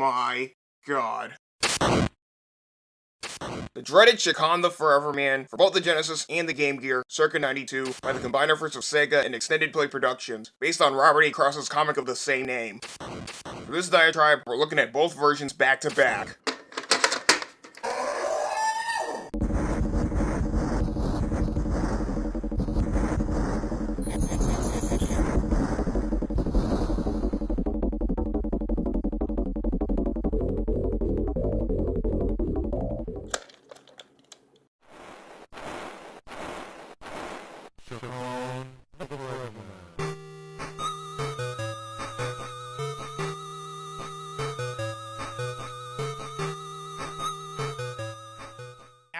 my god. The dreaded Chakan the Forever Man for both the Genesis and the Game Gear, circa 92, by the combined efforts of Sega and Extended Play Productions, based on Robert E. Cross's comic of the same name. For this diatribe, we're looking at both versions back to back.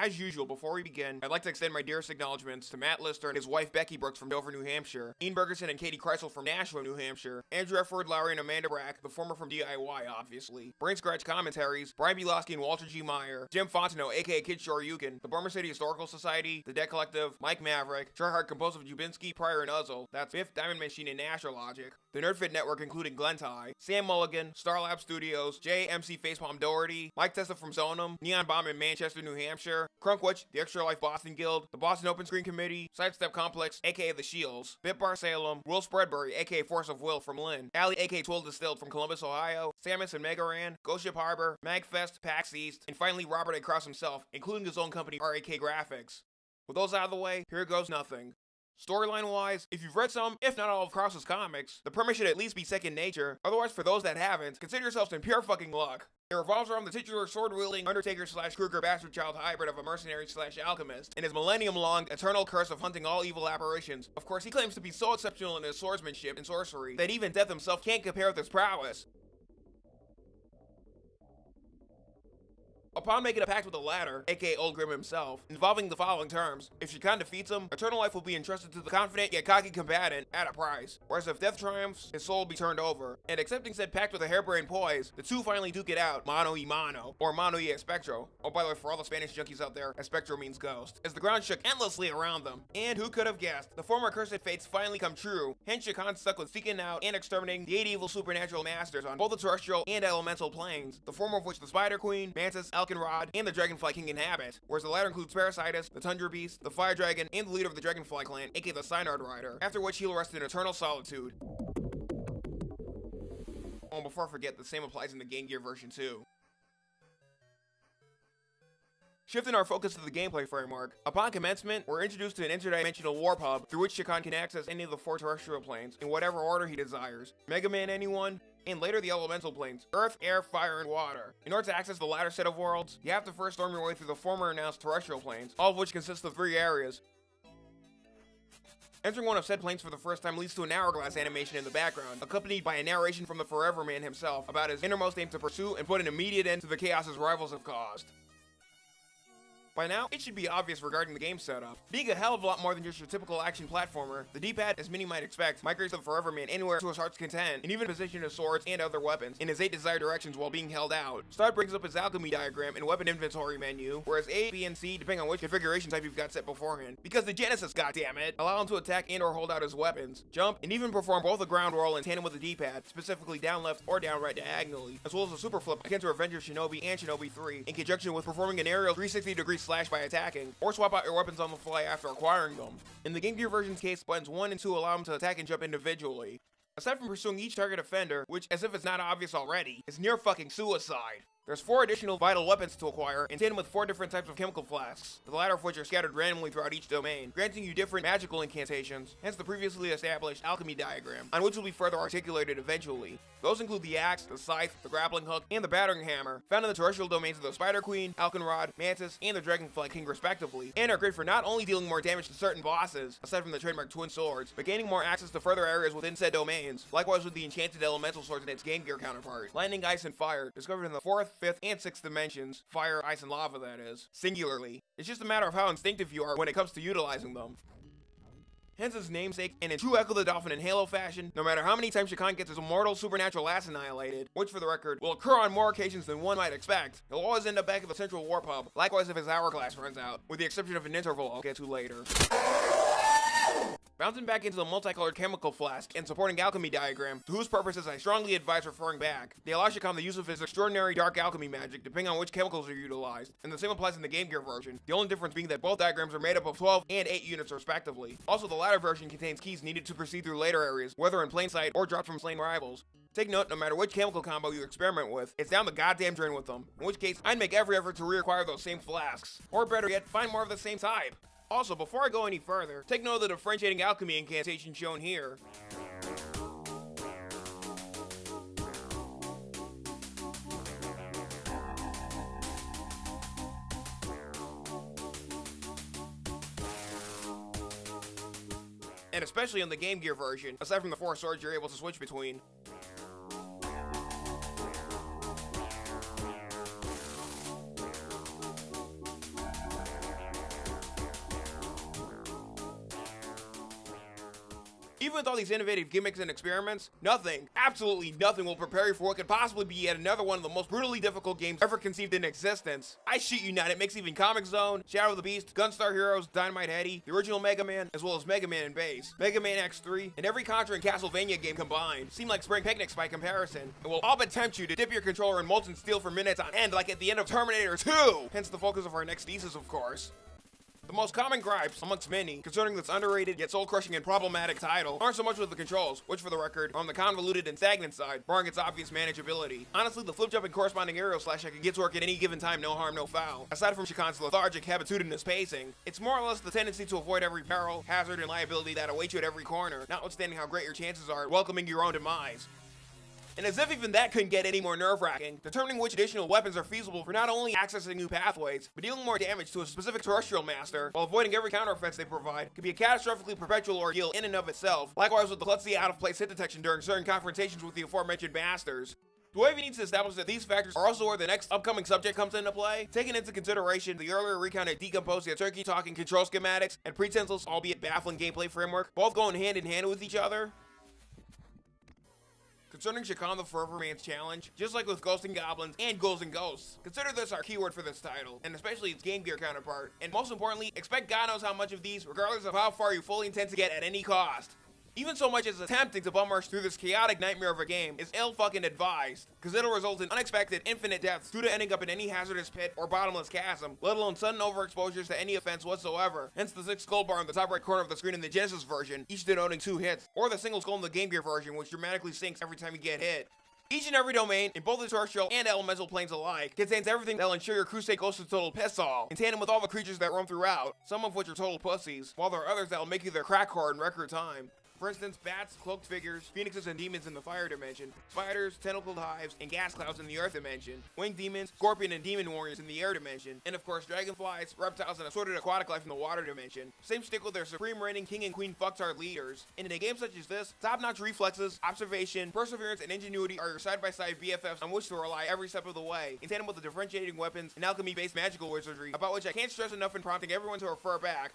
As usual, before we begin, I'd like to extend my dearest acknowledgments to Matt Lister and his wife Becky Brooks from Dover, New Hampshire, Ian Bergerson and Katie Kreisel from Nashville, New Hampshire, Andrew Efford, Lowry, and Amanda Brack, the former from DIY, obviously, Brain Scratch Commentaries, Brian Bilowski and Walter G. Meyer, Jim Fontenot, aka Kid Shoryuken, the Burma City Historical Society, the Debt Collective, Mike Maverick, Tryhard Compulsive Jubinski, Pryor and Uzzle, that's Fifth Diamond Machine and Nashor Logic, the Nerdfit Network including Glentie, Sam Mulligan, Starlab Studios, JMC Facepalm Doherty, Mike Testa from Zonum, Neon Bomb in Manchester, New Hampshire, Crunkwitch, the Extra Life Boston Guild, the Boston Open Screen Committee, Sidestep Complex, aka The Shields, Bitbar Salem, Will Spreadbury, aka Force of Will from Lynn, Alley, aka 12 Distilled from Columbus, Ohio, Sammus and Mega Ran, Ghost Ship Harbor, Magfest, PAX East, and finally Robert A. Kraus himself, including his own company, RAK Graphics. With those out of the way, here goes nothing. Storyline wise, if you've read some, if not all of Kraus's comics, the premise should at least be second nature. Otherwise, for those that haven't, consider yourselves in pure fucking luck. It revolves around the titular sword-wielding Undertaker slash Kruger bastard child hybrid of a mercenary slash alchemist, and his millennium-long eternal curse of hunting all evil apparitions. Of course, he claims to be so exceptional in his swordsmanship and sorcery that even Death himself can't compare with his prowess. Upon making a pact with the latter, aka Old Grim himself, involving the following terms, if Chakan defeats him, eternal life will be entrusted to the confident yet cocky combatant at a price, whereas if death triumphs, his soul will be turned over. And accepting said pact with a harebrained poise, the two finally duke it out, mano y mano, or mano y espectro. Oh, by the way, for all the Spanish junkies out there, espectro means ghost, as the ground shook endlessly around them. And who could have guessed, the former cursed fates finally come true, hence Chakan stuck with seeking out and exterminating the eight evil supernatural masters on both the terrestrial and elemental planes, the former of which the Spider Queen, Mantis, Alkenrod, and the Dragonfly King inhabit, whereas the latter includes Parasitus, the Tundra Beast, the Fire Dragon, and the leader of the Dragonfly clan, aka the Synard Rider, after which he'll rest in eternal solitude. Oh, before I forget, the same applies in the Game Gear version too. Shifting our focus to the gameplay framework, upon commencement, we're introduced to an interdimensional warp hub through which Chakan can access any of the four terrestrial planes in whatever order he desires. Mega Man anyone, and later the elemental planes, earth, air, fire, and water. In order to access the latter set of worlds, you have to first storm your way through the former announced terrestrial planes, all of which consist of three areas. Entering one of said planes for the first time leads to an hourglass animation in the background, accompanied by a narration from the Forever Man himself about his innermost aim to pursue and put an immediate end to the chaos his rivals have caused. By now, it should be obvious regarding the game setup. Being a hell of a lot more than just your typical action platformer, the D-pad, as many might expect, migrates the Forever Man anywhere to his heart's content, and even position his swords and other weapons in his 8 desired directions while being held out. Start brings up his alchemy diagram and weapon inventory menu, whereas A, B, and C, depending on which configuration type you've got set beforehand. Because the Genesis, goddammit, allow him to attack and or hold out his weapons, jump, and even perform both a ground roll in tandem with the D-pad, specifically down left or down right diagonally, as well as a super flip akin to Avenger Shinobi and Shinobi 3, in conjunction with performing an aerial 360 degree slash by attacking, or swap out your weapons on the fly after acquiring them. In the Game Gear version's case, buttons 1 and 2 allow him to attack and jump individually. Aside from pursuing each target offender, which, as if it's not obvious already, is near fucking suicide. There's four additional vital weapons to acquire, in tandem with four different types of chemical flasks, the latter of which are scattered randomly throughout each domain, granting you different magical incantations, hence the previously established alchemy diagram, on which will be further articulated eventually. Those include the axe, the scythe, the grappling hook, and the battering hammer, found in the terrestrial domains of the Spider Queen, Alkenrod, Mantis, and the Dragonfly King respectively, and are great for not only dealing more damage to certain bosses, aside from the trademark twin swords, but gaining more access to further areas within said domains, likewise with the enchanted elemental swords and its Game Gear counterpart, Lightning, Ice, and Fire, discovered in the 4th, 5th, and 6th dimensions, fire, ice, and lava that is, singularly. It's just a matter of how instinctive you are when it comes to utilizing them. Hence his namesake, and in true Echo the Dolphin and Halo fashion, no matter how many times Chakan gets his immortal supernatural ass annihilated, which for the record, will occur on more occasions than one might expect, he'll always end up back at the central warp hub, likewise if his hourglass runs out, with the exception of an interval I'll get to later. Bouncing back into the multicolored chemical flask and supporting alchemy diagram, to whose purposes I strongly advise referring back. They allow Chakan the use of his extraordinary dark alchemy magic depending on which chemicals are utilized, and the same applies in the Game Gear version, the only difference being that both diagrams are made up of 12 and 8 units respectively. Also, the latter version contains keys needed to proceed through later areas, whether in plain sight or dropped from slain rivals. Take note, no matter which chemical combo you experiment with, it's down the goddamn drain with them. In which case, I'd make every effort to reacquire those same flasks. Or better yet, find more of the same type. Also, before I go any further, take note of the differentiating alchemy incantation shown here. And especially in the Game Gear version, aside from the four swords you're able to switch between. With all these innovative gimmicks and experiments, nothing, absolutely nothing will prepare you for what could possibly be yet another one of the most brutally difficult games ever conceived in existence. I shit you not, it makes even Comix Zone, Shadow of the Beast, Gunstar Heroes, Dynamite Headdy, the original Mega Man, as well as Mega Man and Bass, Mega Man X3, and every Contra and Castlevania game combined seem like spring picnics by comparison, and will all but tempt you to dip your controller in molten steel for minutes on end like at the end of Terminator 2! Hence the focus of our next thesis, of course. The most common gripes, amongst many, concerning this underrated yet soul-crushing and problematic title aren't so much with the controls, which for the record, are on the convoluted and stagnant side, barring its obvious manageability. Honestly, the flip jump and corresponding aerial slash I can get to work at any given time, no harm, no foul. Aside from Chakan's lethargic, habitudinous pacing, it's more or less the tendency to avoid every peril, hazard, and liability that awaits you at every corner, notwithstanding how great your chances are at welcoming your own demise. And as if even that couldn't get any more nerve-wracking, determining which additional weapons are feasible for not only accessing new pathways, but dealing more damage to a specific terrestrial master, while avoiding every counter-offense they provide, could be a catastrophically perpetual ordeal in and of itself, likewise with the klutzy out-of-place hit detection during certain confrontations with the aforementioned masters. Do I even need to establish that these factors are also where the next upcoming subject comes into play? Taking into consideration the earlier recounted decomposed yet turkey-talking control schematics and pretenseless, albeit baffling gameplay framework, both going hand in hand with each other, Concerning Chakan the Forever Man's challenge, just like with Ghosts and Goblins and Ghouls and Ghosts, consider this our keyword for this title, and especially its Game Gear counterpart. And most importantly, expect God knows how much of these, regardless of how far you fully intend to get at any cost. Even so much as attempting to bum rush through this chaotic nightmare of a game is ill fucking advised, because it'll result in unexpected infinite deaths due to ending up in any hazardous pit or bottomless chasm, let alone sudden overexposures to any offense whatsoever. Hence the six skull bar in the top right corner of the screen in the Genesis version, each denoting two hits, or the single skull in the Game Gear version, which dramatically sinks every time you get hit. Each and every domain, in both the terrestrial and elemental planes alike, contains everything that'll ensure your crusade goes to total piss all, in tandem with all the creatures that roam throughout, some of which are total pussies, while there are others that'll make you their crack whore in record time. For instance, bats, cloaked figures, phoenixes and demons in the fire dimension, spiders, tentacled hives, and gas clouds in the earth dimension, winged demons, scorpion and demon warriors in the air dimension, and of course dragonflies, reptiles, and assorted aquatic life in the water dimension. Same stick with their supreme reigning king and queen fucktard leaders. And in a game such as this, top-notch reflexes, observation, perseverance, and ingenuity are your side-by-side BFFs on which to rely every step of the way, in tandem with the differentiating weapons and alchemy-based magical wizardry, about which I can't stress enough in prompting everyone to refer back.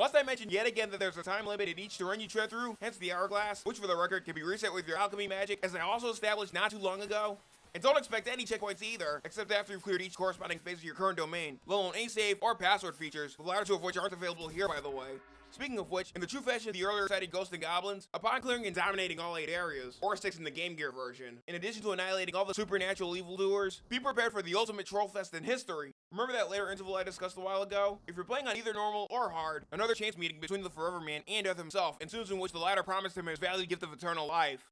Must I mention yet again that there's a time limit in each to run you tread through, hence the hourglass, which for the record can be reset with your alchemy magic, as I also established not too long ago? And don't expect any checkpoints either, except after you've cleared each corresponding phase of your current domain, let alone any save or password features, the latter two of which aren't available here by the way. Speaking of which, in the true fashion of the earlier cited Ghosts and Goblins, upon clearing and dominating all 8 areas, or 6 in the Game Gear version, in addition to annihilating all the supernatural evildoers, be prepared for the ultimate troll fest in history. Remember that later interval I discussed a while ago? If you're playing on either normal or hard, another chance meeting between the Forever Man and Death himself ensues in which the latter promised him his valued gift of eternal life.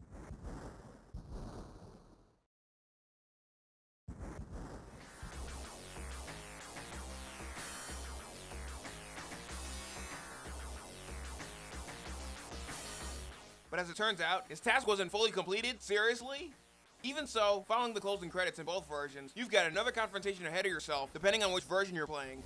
But as it turns out, his task wasn't fully completed? Seriously? Even so, following the closing credits in both versions, you've got another confrontation ahead of yourself, depending on which version you're playing.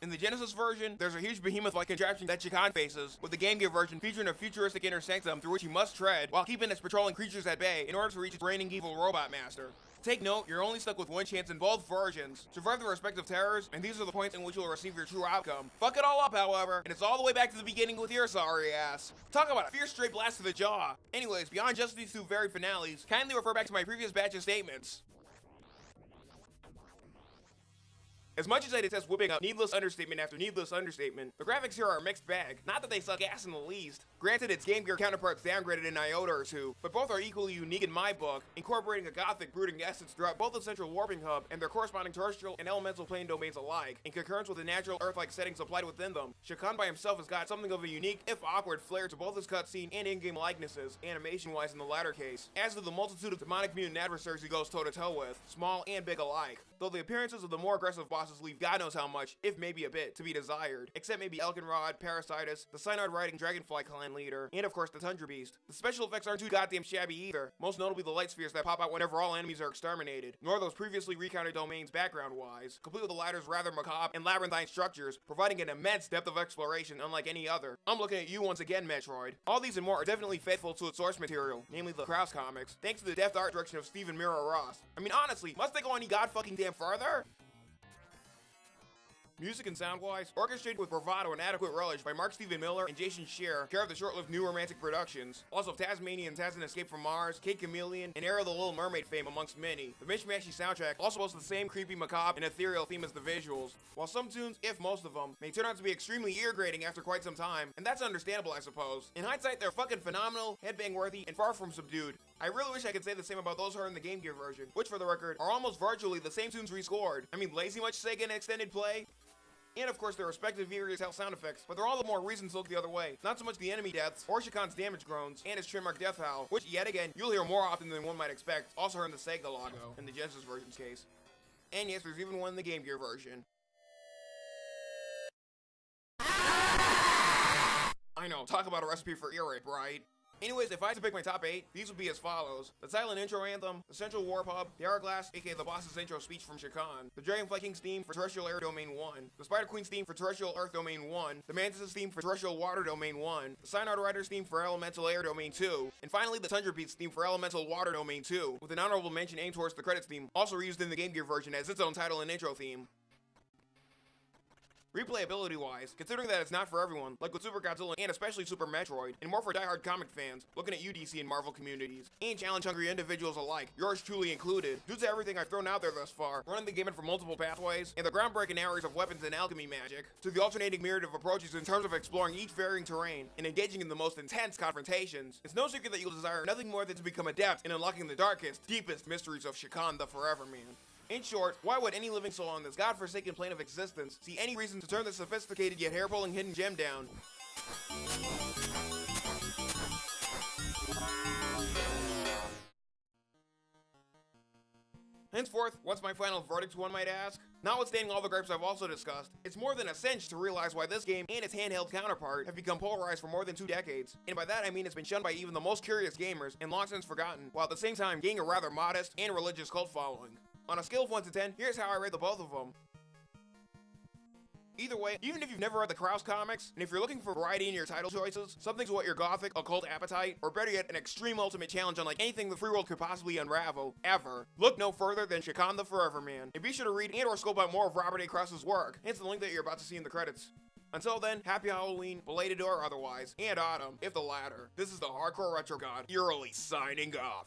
In the Genesis version, there's a huge behemoth-like contraption that Chakan faces, with the Game Gear version featuring a futuristic inner sanctum through which he must tread, while keeping its patrolling creatures at bay in order to reach its reigning evil robot master. Take note, you're only stuck with one chance in both versions. Survive the respective terrors, and these are the points in which you'll receive your true outcome. Fuck it all up, however, and it's all the way back to the beginning with your sorry ass. Talk about a fierce straight blast to the jaw. Anyways, beyond just these two varied finales, kindly refer back to my previous batch of statements. As much as I detest whipping up needless understatement after needless understatement, the graphics here are a mixed bag. Not that they suck ass in the least. Granted, its Game Gear counterparts downgraded an iota or two, but both are equally unique in my book, incorporating a gothic brooding essence throughout both the central warping hub and their corresponding terrestrial and elemental plane domains alike, in concurrence with the natural Earth-like settings applied within them. Chakan by himself has got something of a unique, if awkward, flair to both his cutscene and in-game likenesses, animation-wise in the latter case, as to the multitude of demonic mutant adversaries he goes toe-to-toe -to -toe with, small and big alike. Though the appearances of the more aggressive leave God knows how much, if maybe a bit, to be desired, except maybe Elkenrod, Parasitus, the Synod riding Dragonfly clan leader, and of course the Tundra Beast. The special effects aren't too goddamn shabby either, most notably the light spheres that pop out whenever all enemies are exterminated, nor those previously recounted domains background-wise, complete with the latter's rather macabre and labyrinthine structures, providing an immense depth of exploration unlike any other. I'm looking at you once again, Metroid. All these and more are definitely faithful to its source material, namely the Kraus comics, thanks to the deft art direction of Stephen Miro Ross. I mean honestly, must they go any god fucking damn farther? Music and sound-wise, orchestrated with bravado and adequate relish by Mark Steven Miller and Jason Scheer, care of the short-lived New Romantic Productions. Also Tazmania and Taz and Escape from Mars, Kid Chameleon, and Era of the Little Mermaid fame amongst many. The mishmashy soundtrack also boasts the same creepy, macabre, and ethereal theme as the visuals. While some tunes, if most of them, may turn out to be extremely ear-grating after quite some time, and that's understandable I suppose. In hindsight, they're fucking phenomenal, headbang-worthy, and far from subdued. I really wish I could say the same about those heard in the Game Gear version, which for the record, are almost virtually the same tunes rescored. I mean, lazy much Sega in extended play? And of course their respective various health sound effects, but they're all the more reason to look the other way. Not so much the enemy deaths, or Chakan's damage groans, and his trademark death howl, which yet again, you'll hear more often than one might expect, also heard in the Sega logo, in the Genesis version's case. And yes, there's even one in the Game Gear version. I know, talk about a recipe for ear rape, right? Anyways, if I had to pick my top 8, these would be as follows. The silent intro anthem, the central Warp Hub, the hourglass, aka the boss's intro speech from Chakan, the Dragonfly King's theme for Terrestrial Air Domain 1, the Spider Queen's theme for Terrestrial Earth Domain 1, the Mantis' theme for Terrestrial Water Domain 1, the Synod Rider's theme for Elemental Air Domain 2, and finally the Tundra Beast's theme for Elemental Water Domain 2, with an honorable mention aimed towards the credits theme, also reused in the Game Gear version as its own title and intro theme. Replayability wise, considering that it's not for everyone, like with Super Godzilla and especially Super Metroid, and more for die-hard comic fans, looking at UDC and Marvel communities, and challenge-hungry individuals alike, yours truly included, due to everything I've thrown out there thus far, running the gamut from multiple pathways, and the groundbreaking areas of weapons and alchemy magic, to the alternating myriad of approaches in terms of exploring each varying terrain, and engaging in the most intense confrontations, it's no secret that you'll desire nothing more than to become adept in unlocking the darkest, deepest mysteries of Chakan the Forever Man. In short, why would any living soul on this godforsaken plane of existence see any reason to turn this sophisticated yet hair-pulling hidden gem down? Henceforth, what's my final verdict, one might ask? Notwithstanding all the gripes I've also discussed, it's more than a cinch to realize why this game and its handheld counterpart have become polarized for more than two decades. And by that I mean it's been shunned by even the most curious gamers and long since forgotten, while at the same time gaining a rather modest and religious cult following. On a scale of 1 to 10, here's how I rate the both of them. Either way, even if you've never read the Kraus comics, and if you're looking for variety in your title choices, something to whet your gothic, occult appetite, or better yet, an extreme ultimate challenge unlike anything the free world could possibly unravel, ever, look no further than Chakan the Forever Man. And be sure to read and or scope out more of Robert A. Kraus's work, hence the link that you're about to see in the credits. Until then, happy Halloween, belated or otherwise, and autumn, if the latter. This is the Hardcore Retro God, eerily signing off.